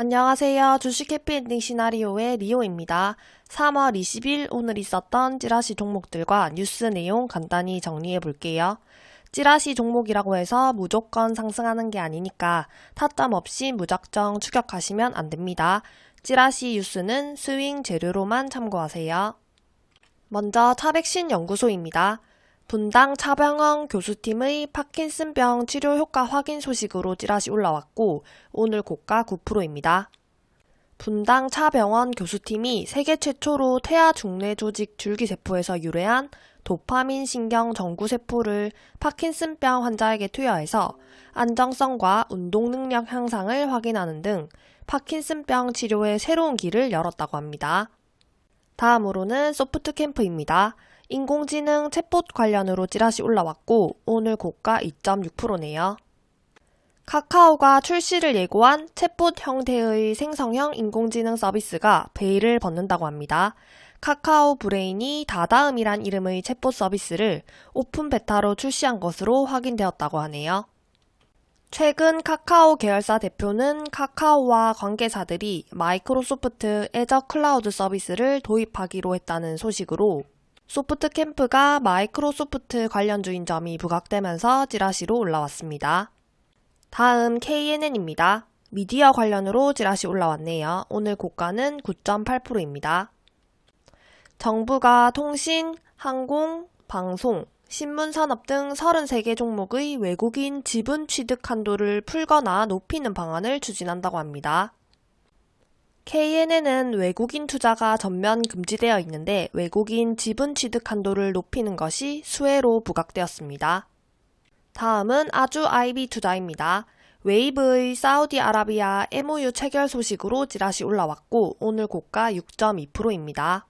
안녕하세요. 주식 해피엔딩 시나리오의 리오입니다. 3월 20일 오늘 있었던 찌라시 종목들과 뉴스 내용 간단히 정리해 볼게요. 찌라시 종목이라고 해서 무조건 상승하는 게 아니니까 타점 없이 무작정 추격하시면 안 됩니다. 찌라시 뉴스는 스윙 재료로만 참고하세요. 먼저 차백신 연구소입니다. 분당 차병원 교수팀의 파킨슨병 치료 효과 확인 소식으로 찌라시 올라왔고 오늘 고가 9%입니다. 분당 차병원 교수팀이 세계 최초로 태아 중내 조직 줄기세포에서 유래한 도파민 신경 전구세포를 파킨슨병 환자에게 투여해서 안정성과 운동 능력 향상을 확인하는 등 파킨슨병 치료의 새로운 길을 열었다고 합니다. 다음으로는 소프트 캠프입니다. 인공지능 챗봇 관련으로 찌라시 올라왔고 오늘 고가 2.6%네요. 카카오가 출시를 예고한 챗봇 형태의 생성형 인공지능 서비스가 베일을 벗는다고 합니다. 카카오 브레인이 다다음이란 이름의 챗봇 서비스를 open beta로 출시한 것으로 확인되었다고 하네요. 최근 카카오 계열사 대표는 카카오와 관계사들이 마이크로소프트 애저 클라우드 서비스를 도입하기로 했다는 소식으로 소프트 캠프가 마이크로소프트 관련주인 점이 부각되면서 찌라시로 올라왔습니다. 다음 KNN입니다. 미디어 관련으로 찌라시 올라왔네요. 오늘 고가는 9.8%입니다. 정부가 통신, 항공, 방송, 신문산업 등 33개 종목의 외국인 지분 취득 한도를 풀거나 높이는 방안을 추진한다고 합니다. KNN은 외국인 투자가 전면 금지되어 있는데 외국인 지분 취득 한도를 높이는 것이 수혜로 부각되었습니다. 다음은 아주 IB 투자입니다. 웨이브의 사우디아라비아 MOU 체결 소식으로 찌라시 올라왔고 오늘 고가 6.2%입니다.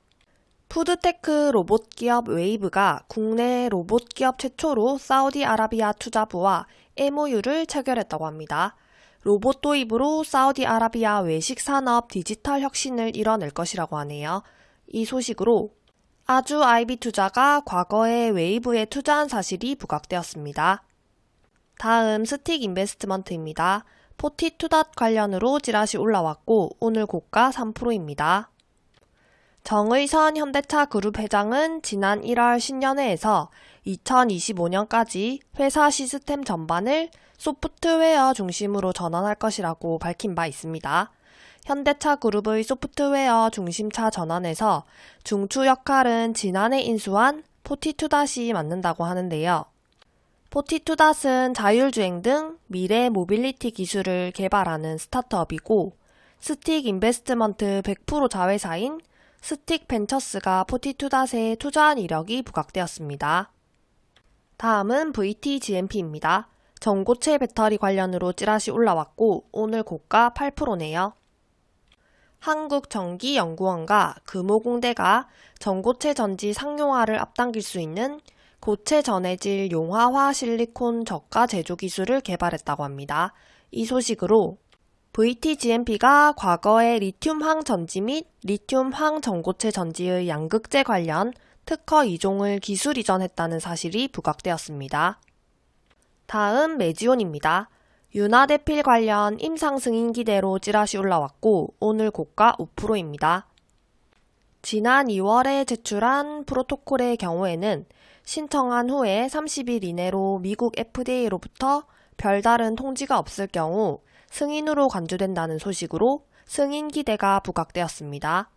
푸드테크 로봇 기업 웨이브가 국내 로봇 기업 최초로 사우디아라비아 투자부와 MOU를 체결했다고 합니다. 로봇 도입으로 사우디아라비아 외식 산업 디지털 혁신을 이뤄낼 것이라고 하네요. 이 소식으로 아주 IB 투자가 과거에 웨이브에 투자한 사실이 부각되었습니다. 다음 스틱 인베스트먼트입니다. 포티투닷 관련으로 찌라시 올라왔고 오늘 고가 3%입니다. 정의선 현대차 그룹 회장은 지난 1월 신년회에서 2025년까지 회사 시스템 전반을 소프트웨어 중심으로 전환할 것이라고 밝힌 바 있습니다. 현대차 그룹의 소프트웨어 중심차 전환에서 중추 역할은 지난해 인수한 포티투닷이 맡는다고 하는데요. 포티투닷은 자율주행 등 미래 모빌리티 기술을 개발하는 스타트업이고 스틱 인베스트먼트 100% 자회사인 스틱 벤처스가 포티투닷에 투자한 이력이 부각되었습니다. 다음은 VTGMP입니다. 전고체 배터리 관련으로 찌라시 올라왔고 오늘 고가 8%네요. 한국전기연구원과 금호공대가 전고체 전지 상용화를 앞당길 수 있는 고체 전해질 용화화 실리콘 저가 제조 기술을 개발했다고 합니다. 이 소식으로 VTGMP가 과거의 리튬황 전지 및 리튬황 전고체 전지의 양극재 관련 특허 이종을 기술 이전했다는 사실이 부각되었습니다. 다음 메지온입니다. 윤화대필 관련 임상 승인 기대로 찌라시 올라왔고 오늘 고가 5%입니다. 지난 2월에 제출한 프로토콜의 경우에는 신청한 후에 30일 이내로 미국 FDA로부터 별다른 통지가 없을 경우 승인으로 간주된다는 소식으로 승인 기대가 부각되었습니다.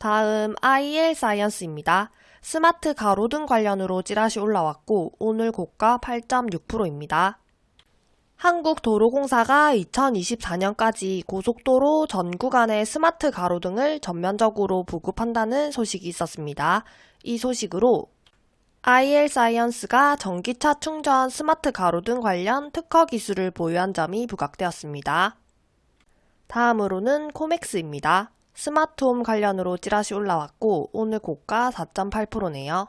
다음 IL 사이언스입니다. 스마트 가로등 관련으로 찌라시 올라왔고 오늘 고가 8.6%입니다. 한국도로공사가 2024년까지 고속도로 전 구간의 스마트 가로등을 전면적으로 보급한다는 소식이 있었습니다. 이 소식으로 IL 사이언스가 전기차 충전 스마트 가로등 관련 특허 기술을 보유한 점이 부각되었습니다. 다음으로는 코맥스입니다. 스마트홈 관련으로 찌라시 올라왔고 오늘 고가 4.8%네요.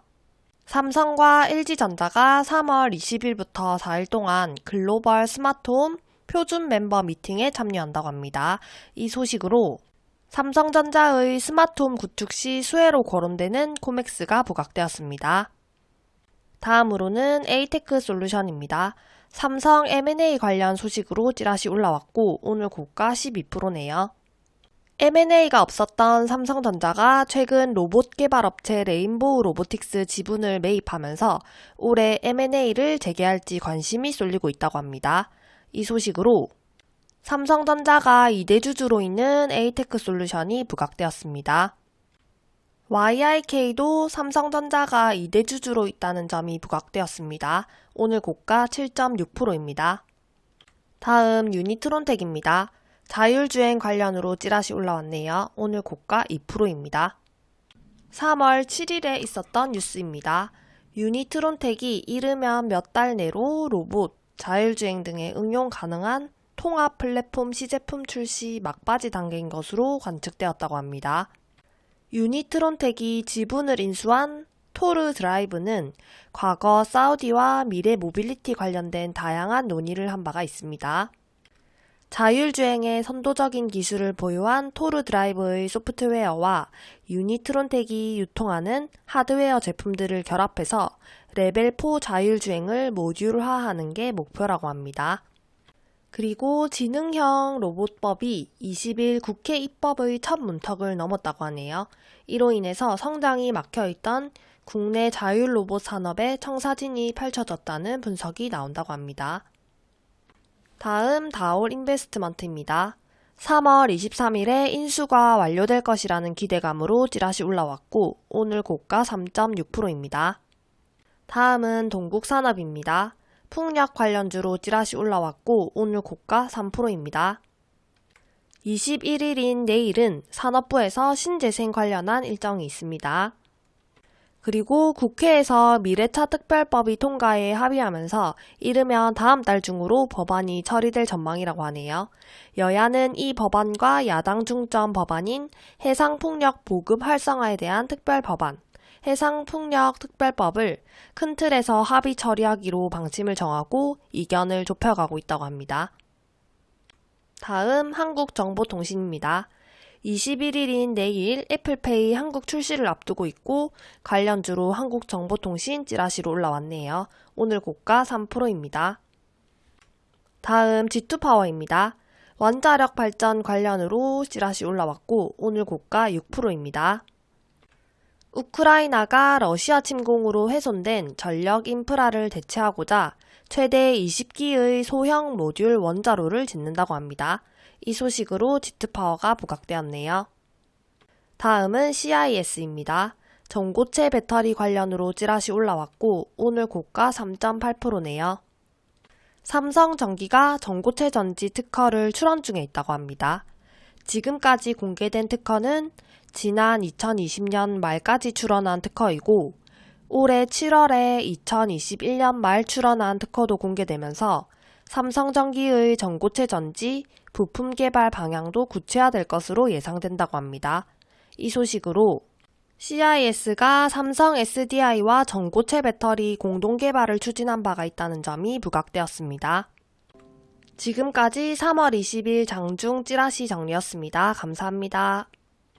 삼성과 LG전자가 3월 20일부터 4일 동안 글로벌 스마트홈 표준 멤버 미팅에 참여한다고 합니다. 이 소식으로 삼성전자의 스마트홈 구축 시 수혜로 거론되는 코맥스가 부각되었습니다. 다음으로는 에이테크 솔루션입니다. 삼성 M&A 관련 소식으로 찌라시 올라왔고 오늘 고가 12%네요. M&A가 없었던 삼성전자가 최근 로봇 개발 업체 레인보우 로보틱스 지분을 매입하면서 올해 M&A를 재개할지 관심이 쏠리고 있다고 합니다. 이 소식으로 삼성전자가 2대 주주로 있는 에이테크 솔루션이 부각되었습니다. YIK도 삼성전자가 2대 주주로 있다는 점이 부각되었습니다. 오늘 고가 7.6%입니다. 다음 유니트론텍입니다. 자율주행 관련으로 찌라시 올라왔네요. 오늘 고가 2%입니다. 3월 7일에 있었던 뉴스입니다. 유니트론텍이 이르면 몇 달 내로 로봇, 자율주행 등의 응용 가능한 통합 플랫폼 시제품 출시 막바지 단계인 것으로 관측되었다고 합니다. 유니트론텍이 지분을 인수한 토르 드라이브는 과거 사우디와 미래 모빌리티 관련된 다양한 논의를 한 바가 있습니다. 자율주행의 선도적인 기술을 보유한 토르 드라이브의 소프트웨어와 유니트론텍이 유통하는 하드웨어 제품들을 결합해서 레벨 4 자율주행을 모듈화하는 게 목표라고 합니다. 그리고 지능형 로봇법이 20일 국회 입법의 첫 문턱을 넘었다고 하네요. 이로 인해서 성장이 막혀있던 국내 자율 로봇 산업의 청사진이 펼쳐졌다는 분석이 나온다고 합니다. 다음 다올 인베스트먼트입니다. 3월 23일에 인수가 완료될 것이라는 기대감으로 찌라시 올라왔고 오늘 고가 3.6%입니다. 다음은 동국산업입니다. 풍력 관련주로 찌라시 올라왔고 오늘 고가 3%입니다. 21일인 내일은 산업부에서 신재생 관련한 일정이 있습니다. 그리고 국회에서 미래차 특별법이 통과에 합의하면서 이르면 다음 달 중으로 법안이 처리될 전망이라고 하네요. 여야는 이 법안과 야당 중점 법안인 해상풍력 보급 활성화에 대한 특별법안, 해상풍력 특별법을 큰 틀에서 합의 처리하기로 방침을 정하고 이견을 좁혀가고 있다고 합니다. 다음 한국정보통신입니다. 21일인 내일 애플페이 한국 출시를 앞두고 있고 관련주로 한국정보통신 찌라시로 올라왔네요. 오늘 고가 3%입니다. 다음 G2파워입니다. 원자력 발전 관련으로 찌라시 올라왔고 오늘 고가 6%입니다. 우크라이나가 러시아 침공으로 훼손된 전력 인프라를 대체하고자 최대 20기의 소형 모듈 원자로를 짓는다고 합니다. 이 소식으로 지트파워가 부각되었네요. 다음은 CIS입니다. 전고체 배터리 관련으로 찌라시 올라왔고 오늘 고가 3.8%네요. 삼성전기가 전고체 전지 특허를 출원 중에 있다고 합니다. 지금까지 공개된 특허는 지난 2020년 말까지 출원한 특허이고 올해 7월에 2021년 말 출원한 특허도 공개되면서 삼성전기의 전고체 전지 부품 개발 방향도 구체화될 것으로 예상된다고 합니다. 이 소식으로 CIS가 삼성 SDI와 전고체 배터리 공동 개발을 추진한 바가 있다는 점이 부각되었습니다. 지금까지 3월 20일 장중 찌라시 정리였습니다. 감사합니다.